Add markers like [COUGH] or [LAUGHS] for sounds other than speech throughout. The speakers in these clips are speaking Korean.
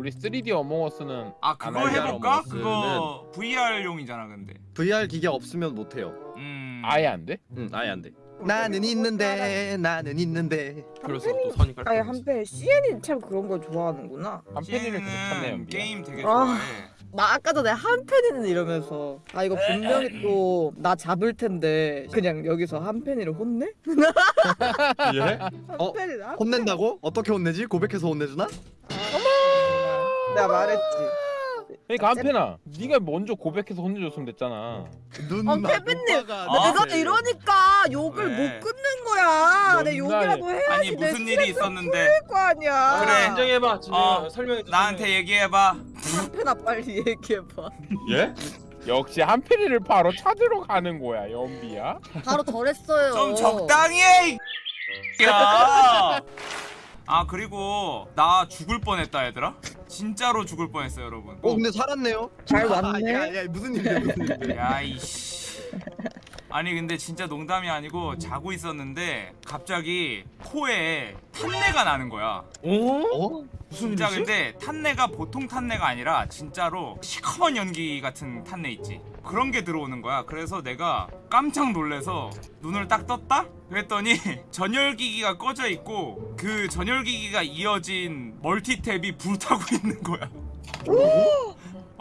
우리 3D 어몽어스는 아 그거 VR 해볼까? 그거 VR용이잖아 근데 VR 기계 없으면 못 해요. 음 아예 안 돼? 응, 아예 안 돼. 나는 있는데 나는 있는데. 그래서 또 선이 깔 아니 한편 CN이 참 그런 걸 좋아하는구나. 한 팬이를 계속 찾네요. CN은 연비야. 게임 되게 아. 좋아해 나 아까 전에 한편이는 이러면서 아 이거 분명히 또 나 잡을 텐데 그냥 여기서 한편이를 혼내? [LAUGHS] 예? 어? 한편이 나 혼낸다고? 어떻게 혼내지? 고백해서 혼내주나? 내가 말했지. 그러니까 한편아, 네가 먼저 고백해서 혼내줬으면 됐잖아. 눈. 아, 케빈님, 아, 내가 네. 이러니까 욕을 왜? 못 끊는 거야. 내뭔 욕이라도 해야지. 아니 내 무슨 일이 있었는데 거 아니야. 그래. 진정해봐 어, 설명해 줘 나한테 얘기해봐 한편아 빨리 얘기해봐. [LAUGHS] 예? 역시 한편이를 바로 찾으러 가는 거야, 연비야. 바로 덜했어요. 좀 적당히 해! 이 야! [LAUGHS] 아 그리고 나 죽을 뻔했다 얘들아 진짜로 죽을 뻔했어요 여러분 어 근데 살았네요. 잘 [LAUGHS] 아, 왔네. 야, 야, 무슨 일이야 무슨 일이야. 야이씨 아니 근데 진짜 농담이 아니고 자고 있었는데 갑자기 코에 탄내가 나는 거야 어? 어? 무슨 진짜 일이지? 근데 탄내가 보통 탄내가 아니라 진짜로 시커먼 연기 같은 탄내 있지 그런 게 들어오는 거야 그래서 내가 깜짝 놀래서 눈을 딱 떴다? 그랬더니 [LAUGHS] 전열기기가 꺼져 있고 그 전열기기가 이어진 멀티탭이 불타고 [LAUGHS] 있는 거야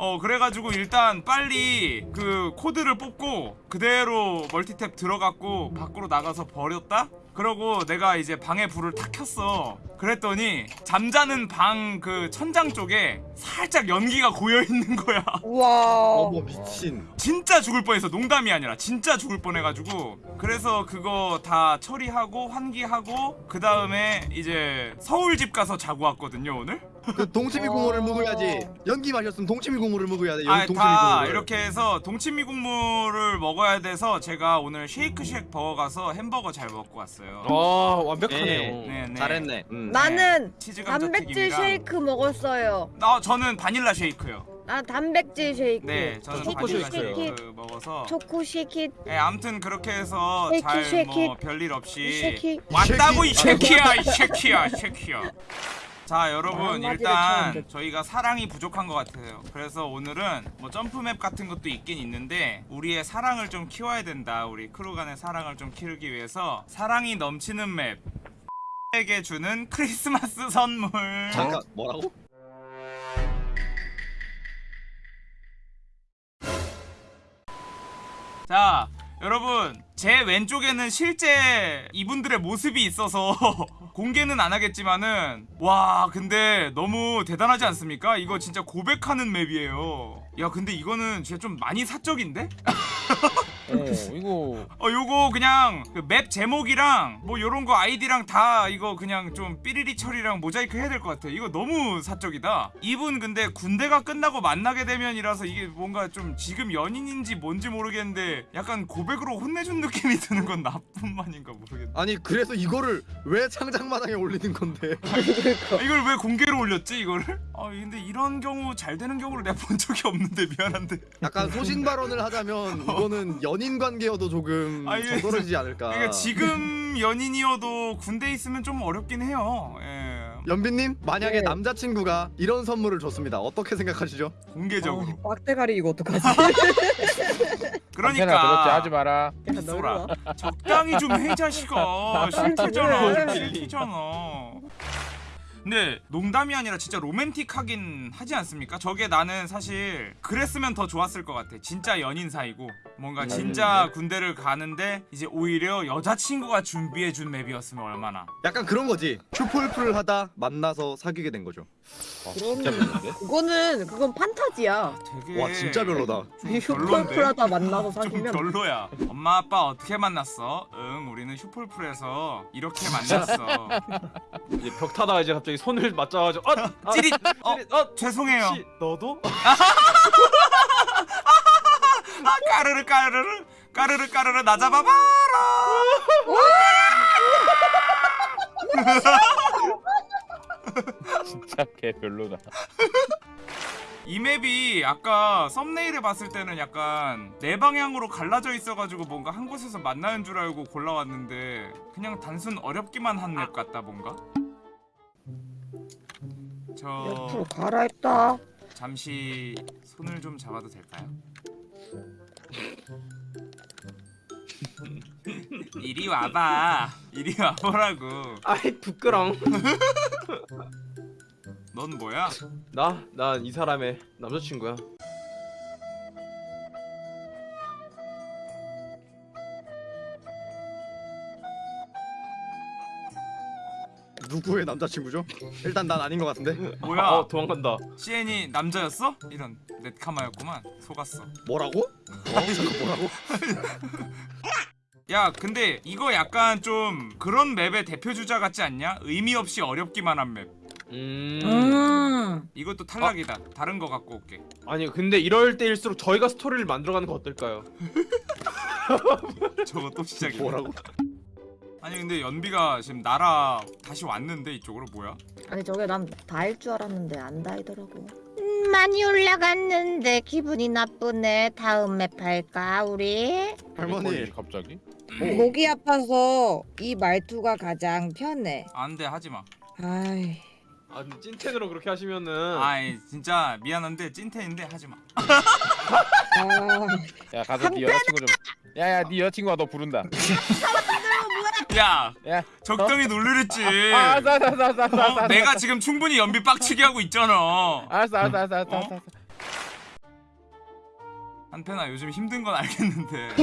어 그래가지고 일단 빨리 그 코드를 뽑고 그대로 멀티탭 들어갔고 밖으로 나가서 버렸다? 그러고 내가 이제 방에 불을 탁 켰어 그랬더니 잠자는 방 그 천장 쪽에 살짝 연기가 고여 있는 거야 우와. 어머 미친. 진짜 죽을 뻔했어 농담이 아니라 진짜 죽을 뻔해가지고 그래서 그거 다 처리하고 환기하고 그 다음에 이제 서울집 가서 자고 왔거든요 오늘 그 동치미 국물을 먹어야지. 연기 마셨으면 동치미 국물을 먹어야 돼. 연 아, 동치미 다 국물을. 이렇게 해서 동치미 국물을 먹어야 돼서 제가 오늘 쉐이크 쉑 버거 가서 햄버거 잘 먹고 왔어요. 아 완벽하네요 네, 네. 잘했네. 음. 나는 치즈 단백질 쉐이크 먹었어요. 아, 저는 바닐라 쉐이크요. 나 단백질 쉐이크. 네, 저는 초코 바닐라 쉐이크요. 쉐이크 먹어서. 초코 쉐이크. 네, 아무튼 그렇게 해서 쉐이키, 잘 쉐이키. 뭐 별일 없이 쉐이크. 왔다고 이 쉐키야, 이 쉐키야, 쉐키야. 자 여러분 일단 저희가 사랑이 부족한 것 같아요. 그래서 오늘은 뭐 점프맵 같은 것도 있긴 있는데 우리의 사랑을 좀 키워야 된다. 우리 크루 간의 사랑을 좀 키우기 위해서 사랑이 넘치는 맵 에게 주는 [LAUGHS] 크리스마스 선물. 잠깐 뭐라고? 자 여러분 제 왼쪽에는 실제 이분들의 모습이 있어서 [LAUGHS] 공개는 안 하겠지만은 와 근데 너무 대단하지 않습니까? 이거 진짜 고백하는 맵이에요 야 근데 이거는 진짜 좀 많이 사적인데? [LAUGHS] 어, 이거. 어 요거 그냥 그 맵 제목이랑 뭐 요런 거 아이디랑 다 이거 그냥 좀 삐리리 처리랑 모자이크 해야 될 것 같아. 이거 너무 사적이다. 이분 근데 군대가 끝나고 만나게 되면이라서 이게 뭔가 좀 지금 연인인지 뭔지 모르겠는데 약간 고백으로 혼내준 느낌이 드는 건 나뿐만인가 모르겠네. 아니 그래서 이거를 왜 창작마당에 올리는 건데? [LAUGHS] 아, 이걸 왜 공개로 올렸지 이거를? 아 근데 이런 경우 잘 되는 경우를 내가 본 적이 없는데 미안한데. 약간 소신 발언을 하자면 이거는 [LAUGHS] 연인 관계여도 조금 아, 이게- 저떨어지지 않을까. 그러니까 지금 연인이어도 군대 있으면 좀 어렵긴 해요 예 연빈님 만약에 네. 남자친구가 이런 선물을 줬습니다. 어떻게 생각하시죠? 공개적으로 빡대가리 이거 어떡하지? 한편아 [LAUGHS] 그러니까 그렇지 하지 마라. 널봐. 적당히 좀 해 자식아 [LAUGHS] 싫대잖아 왜? 싫대잖아 근데 농담이 아니라 진짜 로맨틱하긴 하지 않습니까? 저게 나는 사실 그랬으면 더 좋았을 것 같아 진짜 연인 사이고 뭔가 진짜 군대를 가는데 이제 오히려 여자친구가 준비해준 맵이었으면 얼마나 약간 그런 거지. 슈퍼풀을 하다 만나서 사귀게 된 거죠. 어, 그럼- 진짜 별론데? 그거는 그건 판타지야. 되게 와 진짜 별로다. 별론데? 슈퍼풀하다 만나서 좀 사귀면 별로야 엄마 아빠 어떻게 만났어? 응 우리는 슈플풀에서 이렇게 만났어 이제 벽 타다가 이제 갑자기 손을 맞잡아가지고 아! 아 찌릿 어 찌릿! 어 죄송해요 혹시 너도? [LAUGHS] 아 까르르 까르르 까르르 까르르 나 잡아봐라 [LAUGHS] 진짜 개 별로다. 이 맵이 아까 썸네일에 봤을 때는 약간 네 방향으로 갈라져 있어가지고 뭔가 한 곳에서 만나는 줄 알고 골라왔는데 그냥 단순 어렵기만 한 맵 같다 뭔가 저 옆으로 가라 했다. 잠시 손을 좀 잡아도 될까요? [LAUGHS] 이리 와봐. 이리 와보라고. 아이 부끄렁. [LAUGHS] 넌 뭐야? 나? 난 이 사람의 남자친구야. 누구의 남자친구죠? 일단 난 아닌 것 같은데. 뭐야? 어 도망간다. CN이 남자였어? 이런 넷카마였구만. 속았어. 뭐라고? 어? 잠깐 뭐라고? [LAUGHS] 야, 근데 이거 약간 좀 그런 맵의 대표 주자 같지 않냐? 의미 없이 어렵기만 한 맵. 음. 음. 이것도 탈락이다. 다른 거 갖고 올게. 아니 근데 이럴 때일수록 저희가 스토리를 만들어가는 거 어떨까요? [LAUGHS] 저거 또 시작이야. 뭐라고? 아니 근데 연비가 지금 나라 다시 왔는데 이쪽으로 뭐야? 아니 저게 난 다일 줄 알았는데 안 다이더라고. 음, 많이 올라갔는데 기분이 나쁘네. 다음 맵 할까 우리? 할머니. 갑자기? 목이 아파서 이 말투가 가장 편해. 안돼 하지 마. 아이. 아 찐텐으로 그렇게 하시면은 아이 진짜 미안한데 찐텐인데 하지 마. 아. 야 가서 네 여자친구 좀. 야야 네 여자친구가 너 부른다. [LAUGHS] 야, 야. 적당히 놀리랬지. 아 알았어 알았어 알았어 알았어. 어? 알았어. 내가 지금 충분히 연비 빡치게 하고 있잖아. 알았어 알았어 알았어 알았어. 어? 알았어. 한편아 요즘 힘든 건 알겠는데 [LAUGHS]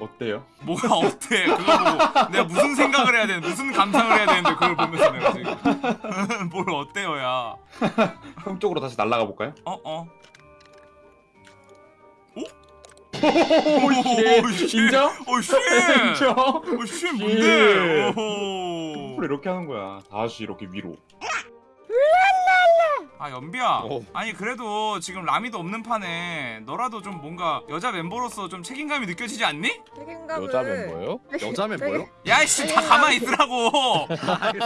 어때요? 뭐가 어때? 그거 보고 내가 무슨 생각을 해야 되는 무슨 감상을 해야 되는데 그걸 보면서 내가 지금 [LAUGHS] 뭘 어때요야? [LAUGHS] 형 쪽으로 다시 날아가 볼까요? 어 어. 오, 씨. 인정? 오 씨. [LAUGHS] 인정? 오 씨. 뭔데? 왜 오호. 이렇게 하는 거야? 다시 이렇게 위로. 아 연비야. 어. 아니 그래도 지금 라미도 없는 판에 너라도 좀 뭔가 여자 멤버로서 좀 책임감이 느껴지지 않니? 책임감을. 여자 멤버요? 여자 멤버요? 야이씨 다 가만히 있으라고.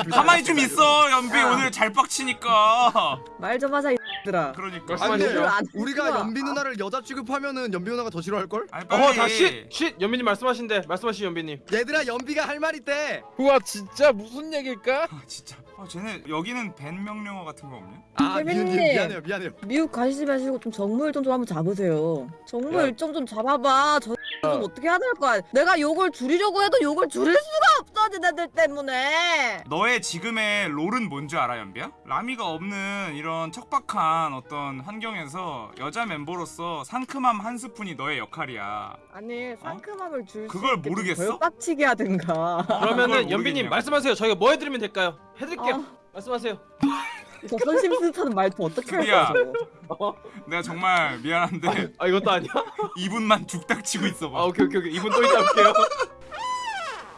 가만히 좀 있어 연비 야. 오늘 잘 빡치니까. 말 좀 하자 이 들아. 그러니까. 아니 근데 말씀하시죠. 안 우리가. 연비 누나를 여자 취급하면은 연비 누나가 더 싫어할 걸? 아니 빨리. 어 다시 쉿 연빈님 말씀하신대 말씀하시 연빈님. 얘들아 연비가 할 말 있대. 우와 진짜 무슨 얘길까? 아 진짜. 아 쟤네 여기는 밴 명령어 같은 거 없냐? 아 미, 미, 케빈님. 미안해요 미안해요. 미국 가시지 마시고 좀 정무 일정 좀 한번 잡으세요. 정무 야. 일정 좀 잡아봐. 저 좀 어떻게 해야 될 거야. 내가 욕을 줄이려고 해도 욕을 줄일 수가 쟤네들 때문에. 너의 지금의 롤은 뭔지 알아 연비야? 라미가 없는 이런 척박한 어떤 환경에서 여자 멤버로서 상큼함 한 스푼이 너의 역할이야. 아니 상큼함을 줄수 그걸 모르겠어? 덜 빡치게 하든가. 그러면은 연빈님 모르겠냐고. 말씀하세요. 저희가 뭐 해드리면 될까요? 해드릴게요. 아. 말씀하세요. 저 선심스타는 말투 어떻게 할 드디어. 거야 저거. 내가 정말 미안한데 아 이것도 아니야? 2분만 죽딱 치고 있어봐. 아 오케이 오케이 오케이 이분 또 이따 올게요.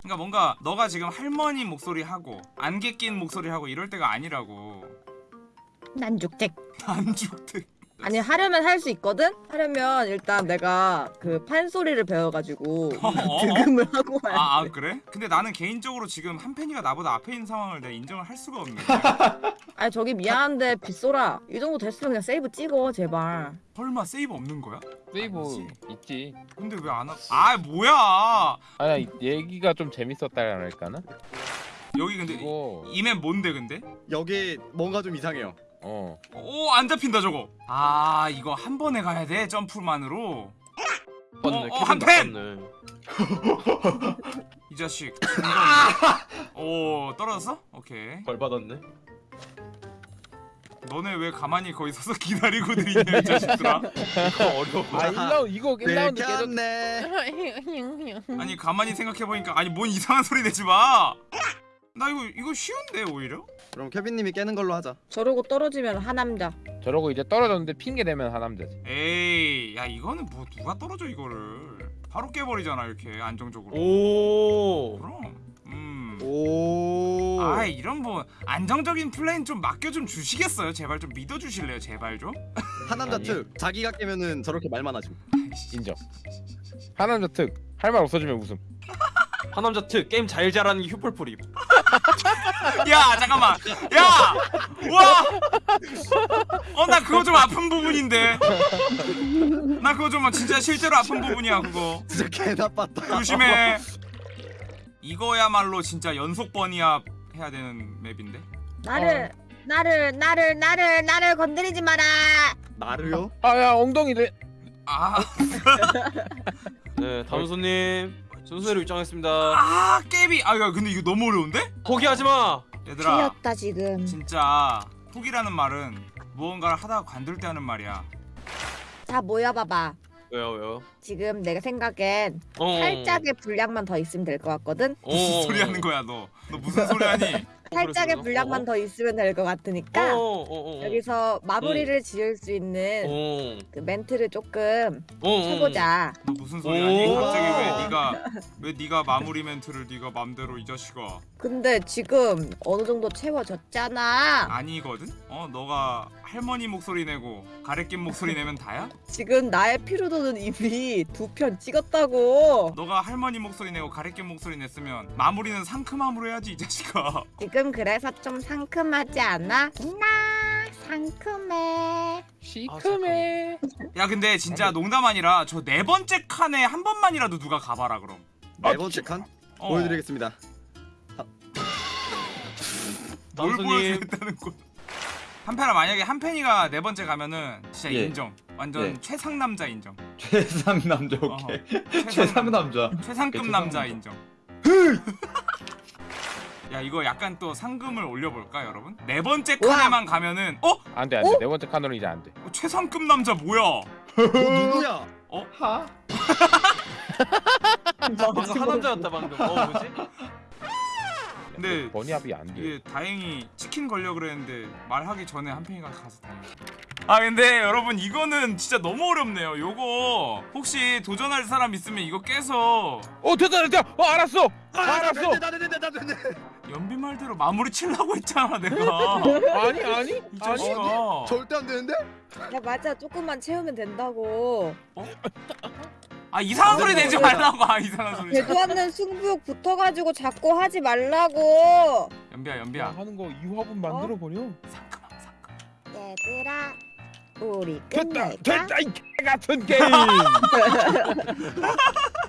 그러니까 뭔가 너가 지금 할머니 목소리 하고 안개 낀 목소리 하고 이럴 때가 아니라고. 난 죽택. 안 죽대. 아니 하려면 할 수 있거든. 하려면 일단 내가 그 판소리를 배워가지고 어, 어? [LAUGHS] 득음을 하고 와야 아, 아 돼. 그래? 근데 나는 개인적으로 지금 한팬이가 나보다 앞에 있는 상황을 내가 인정을 할 수가 없네. [LAUGHS] 아니 저기 미안한데 빗소라 이 정도 됐으면 그냥 세이브 찍어 제발. 설마 세이브 없는 거야? 세이브 아니지. 있지. 근데 왜 안 하? 아 뭐야? 아니 얘기가 좀 재밌었다랄까나? 여기 근데 이거 이맵 뭔데 근데? 여기 뭔가 좀 이상해요. 어 오 안 잡힌다 저거. 아 이거 한 번에 가야 돼 점프만으로. 맞네. 어, 케빈 한 팬! [LAUGHS] 이 자식. 오 떨어졌어? 오케이. 벌 받았네. 너네 왜 가만히 거기 서서 기다리고들 있냐 이 자식들아. 이거 어려워. 아 1라운드 이거 1라운드 계속 들켰네. 아니 가만히 생각해 보니까 아니 뭔 이상한 소리 내지 마. 나 이거 이거 쉬운데 오히려? 그럼 케빈님이 깨는 걸로 하자. 저러고 떨어지면 하남자. 저러고 이제 떨어졌는데 핑계 대면 하남자지. 에이 야 이거는 뭐 누가 떨어져 이거를 바로 깨버리잖아 이렇게 안정적으로. 오. 그럼. 음. 오. 아 이런 뭐 안정적인 플레이는 좀 맡겨 좀 주시겠어요? 제발 좀 믿어 주실래요? 제발 좀. [LAUGHS] 하남자. 특. 자기가 깨면은 저렇게 말만 하지. 인정. 하남자 특. 할 말 없어지면 웃음. [LAUGHS] 하남자 특 게임 잘 잘하는 게 휴폴풀이. [LAUGHS] 야 잠깐만. 야. 와. 어 나 그거 좀 아픈 부분인데. 나 그거 좀 진짜 실제로 아픈 부분이야 그거. 진짜 개 나빴다. 조심해. 이거야말로 진짜 연속 번이야 해야 되는 맵인데. 나를 나를 나를 나를 나를 건드리지 마라. 나를요? 아야 엉덩이를 아, 네 다음 손님 순서대로 입장했습니다 아 깨비 아 야, 근데 이거 너무 어려운데? 포기하지 마 얘들아 틀렸다 지금. 진짜 포기라는 말은 무언가를 하다가 관둘 때 하는 말이야 자 모여봐봐. 왜요 왜요 지금 내가 생각엔 어. 살짝의 분량만 더 있으면 될 것 같거든. 무슨 소리 하는 거야 너 너 무슨 소리 하니 살짝의? 분량만 어? 더 있으면 될 것 같으니까 어어어 여기서 마무리를 지을 수 있는 어. 그 멘트를 조금 어. 쳐보자. 너 무슨 소리 하니 오. 갑자기 왜 네가 [LAUGHS] 왜 네가 마무리 멘트를 네가 맘대로 이 자식아 근데 지금 어느 정도 채워졌잖아. 아니거든? 어 너가 할머니 목소리 내고 가래낀 목소리 내면 다야? [LAUGHS] 지금 나의 피로도는 이미 두 편 찍었다고. 너가 할머니 목소리 내고 가래낀 목소리 냈으면 마무리는 상큼함으로 해야지 이 자식아 지금 그래서 좀 상큼하지 않아? 나 상큼해. 시큼해 야 근데 진짜 농담 아니라 저 네 번째 칸에 한 번만이라도 누가 가봐라 그럼 네 번째 칸 어, 보여드리겠습니다. 뭘 남순님. 보여주겠다는 거 한편아 만약에 한편이가 네 번째 가면은 진짜 예. 인정 완전 예. 최상 남자 인정 최상 남자 오케이. 최상 남자. 최상급 남자 인정 야 이거 약간 또 상금을 올려볼까 여러분? 네 번째. 칸에만 가면은 어? 안돼 안돼 네 번째 칸으로 이제 안돼 어, 최상급 남자 뭐야? [LAUGHS] 어, 누구야? 하? 방금 하남자였다 방금 어 뭐지? 근데 번이합이 안돼 이게 다행히 치킨 걸려 그랬는데 말하기 전에 한편이가 가서 다행이다. 아 근데 여러분 이거는 진짜 너무 어렵네요. 요거 혹시 도전할 사람 있으면 이거 깨서 어 됐다 됐다 어 알았어 아, 알았어 나 됐네, 나 됐네. 연비 말대로 마무리 치려고 했잖아 내가. 아니 아니 이 아니 자식아. 절대 안 되는데? 야 맞아 조금만 채우면 된다고. 아 이상한 소리 내지 말라고. 아 이상한 소리. 되도 않는 승부욕 붙어가지고 자꾸 하지 말라고. 연비야 야, 연비야. 하는 거 이화분 만들어 버려 상큼함 상큼. 얘들아 우리 끝낼까? 됐다! 됐다! 이 같은 [LAUGHS] 게임! [LAUGHS]